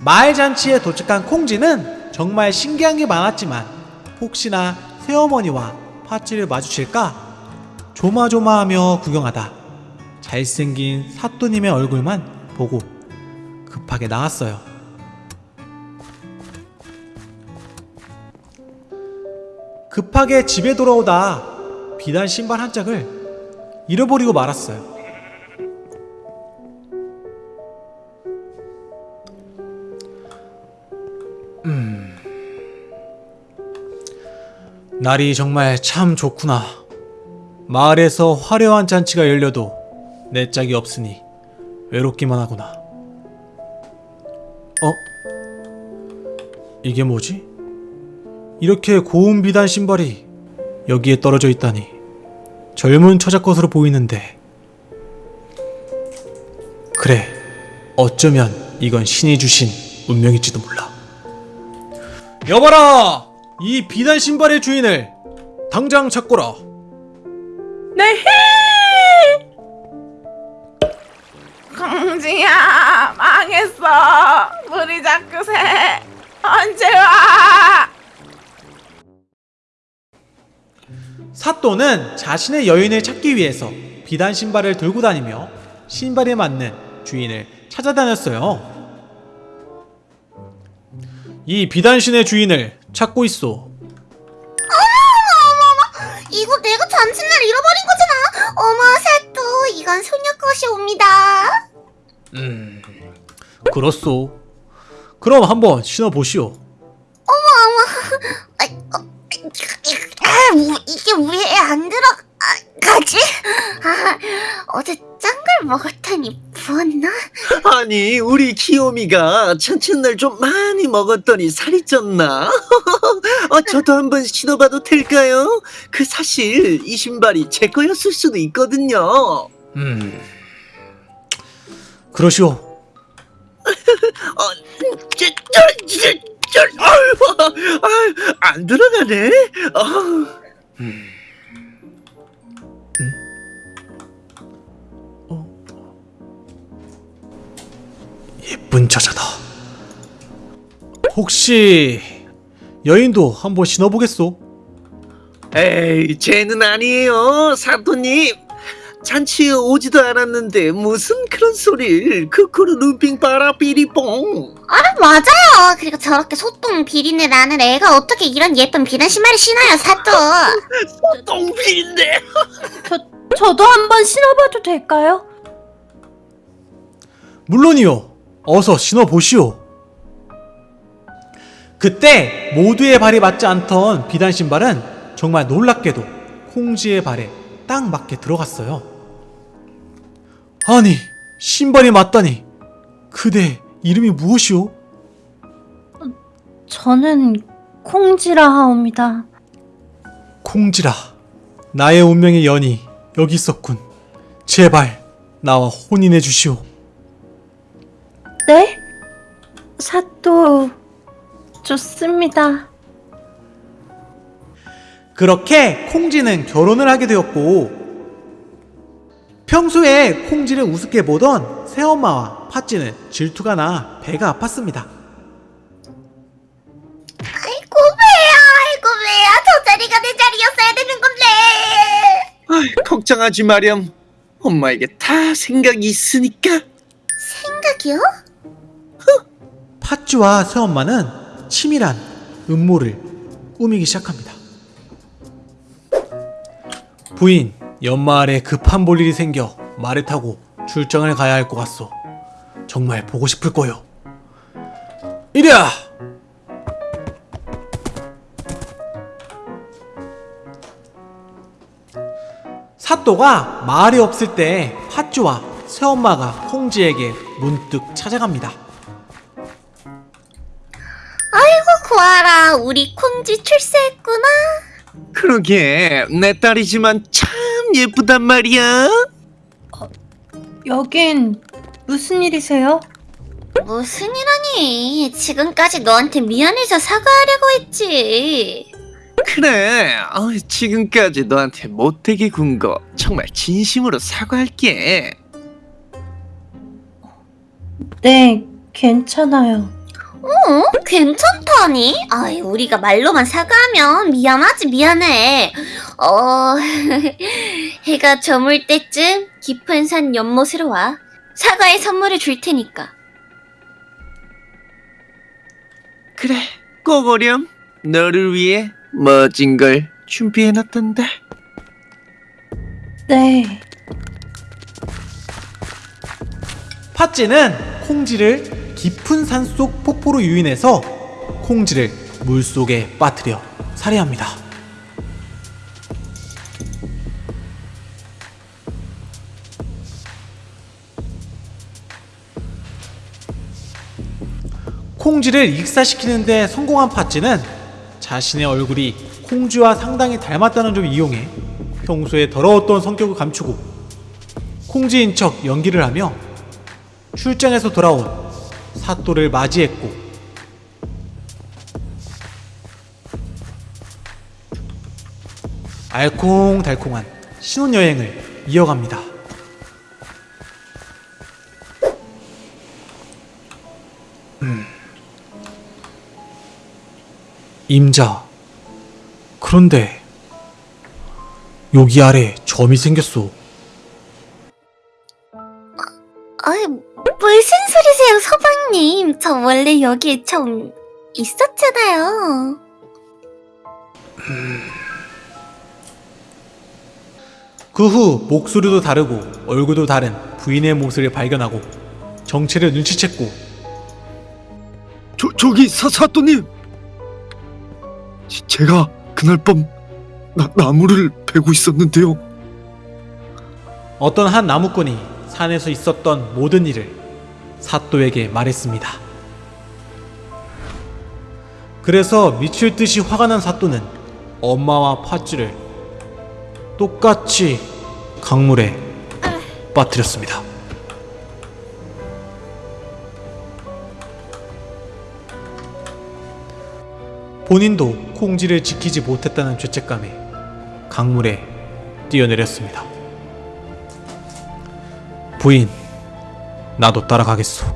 마을 잔치에 도착한 콩지는 정말 신기한 게 많았지만 혹시나 새어머니와 파치를 마주칠까 조마조마하며 구경하다 잘생긴 사또님의 얼굴만 보고 급하게 나왔어요. 급하게 집에 돌아오다 비단 신발 한 짝을 잃어버리고 말았어요. 날이 정말 참 좋구나. 마을에서 화려한 잔치가 열려도 내 짝이 없으니 외롭기만 하구나. 어? 이게 뭐지? 이렇게 고운 비단 신발이 여기에 떨어져 있다니 젊은 처자 것으로 보이는데 그래 어쩌면 이건 신이 주신 운명일지도 몰라 여봐라 이 비단 신발의 주인을 당장 찾거라 네. 공지야 망했어 물이 자꾸 새 언제 와 사또는 자신의 여인을 찾기 위해서 비단 신발을 들고 다니며 신발에 맞는 주인을 찾아다녔어요. 이 비단신의 주인을 찾고 있어. 이거 내가 잔칫날 잃어버린 거잖아. 어머, 사또, 이건 소녀 것이옵니다. 음, 그렇소. 그럼 한번 신어보시오. 아, 어, 아, 우- 이게 왜 안 들어가지? 아, 어제 짠 걸 먹었더니 부었나? 아니 우리 귀요미가 잔칫날 좀 많이 먹었더니 살이 쪘나? 어, 저도 한번 신어봐도 될까요? 그 사실 이 신발이 제 거였을 수도 있거든요. 음, 그러시오. 어, 저, 저, 저, 저, 아유, 아유, 안 들어가네. 어. 예 쁜 처자다. 혹시 여인도 한번 신어보겠소? 에이, 쟤는 아니에요, 사토님. 잔치에 오지도 않았는데 무슨 그런 소리를 크크루 눈빙 빠라 삐리뽕. 아, 맞아요. 그리고 저렇게 소똥 비린내 나는 애가 어떻게 이런 예쁜 비단 신발을 신어요, 사또? 똥비인데. 저도 한번 신어봐도 될까요? 물론이요. 어서 신어보시오. 그때 모두의 발이 맞지 않던 비단 신발은 정말 놀랍게도 콩지의 발에 딱 맞게 들어갔어요. 아니, 신발이 맞다니. 그대 이름이 무엇이오? 저는 콩지라 하옵니다. 콩지라. 나의 운명의 연이 여기 있었군. 제발 나와 혼인해 주시오. 네? 사또 좋습니다. 그렇게 콩지는 결혼을 하게 되었고 평소에 콩지를 우습게 보던 새엄마와 팥쥐는 질투가 나 배가 아팠습니다. 아이고, 배야, 아이고, 배야. 저 자리가 내 자리였어야 되는 건데. 아이, 걱정하지 마렴. 엄마에게 다 생각이 있으니까. 생각이요? 팥쥐와 새엄마는 치밀한 음모를 꾸미기 시작합니다. 부인, 연마을에 급한 볼일이 생겨 말을 타고 출장을 가야 할 것 같소. 정말 보고 싶을 거요. 이리야! 사또가 마을에 없을 때 팥쥐와 새엄마가 홍지에게 문득 찾아갑니다. 구하라. 우리 콩지 출세했구나. 그러게 내 딸이지만 참 예쁘단 말이야. 여긴 무슨 일이세요? 무슨 일하니? 지금까지 너한테 미안해서 사과하려고 했지. 그래. 어, 지금까지 너한테 못되게 군 거 정말 진심으로 사과할게. 네, 괜찮아요. 어? 괜찮다니? 아이, 우리가 말로만 사과하면 미안하지, 미안해. 어, 해가 저물 때쯤 깊은 산 연못으로 와. 사과의 선물을 줄 테니까. 그래, 꼭 오렴. 너를 위해 멋진 걸 준비해놨단다. 네. 팥쥐는 콩쥐를 깊은 산속 폭포로 유인해서 콩쥐를 물속에 빠뜨려 살해합니다. 콩쥐를 익사시키는데 성공한 팥쥐는 자신의 얼굴이 콩쥐와 상당히 닮았다는 점을 이용해 평소에 더러웠던 성격을 감추고 콩쥐인 척 연기를 하며 출장에서 돌아온 사또를 맞이했고 알콩달콩한 신혼여행을 이어갑니다. 음. 임자. 그런데 여기 아래 점이 생겼소. 서방님. 저 원래 여기에 좀 있었잖아요. 그 후 목소리도 다르고 얼굴도 다른 부인의 모습을 발견하고 정체를 눈치챘고 저 저기 사 사또님. 지- 제가 그날 밤 나, 나무를 베고 있었는데요. 어떤 한 나무꾼이 산에서 있었던 모든 일을 사또에게 말했습니다. 그래서 미칠 듯이 화가 난 사또는 엄마와 팥쥐를 똑같이 강물에 빠뜨렸습니다. 본인도 콩쥐를 지키지 못했다는 죄책감에 강물에 뛰어내렸습니다. 부인, 나도 따라가겠소.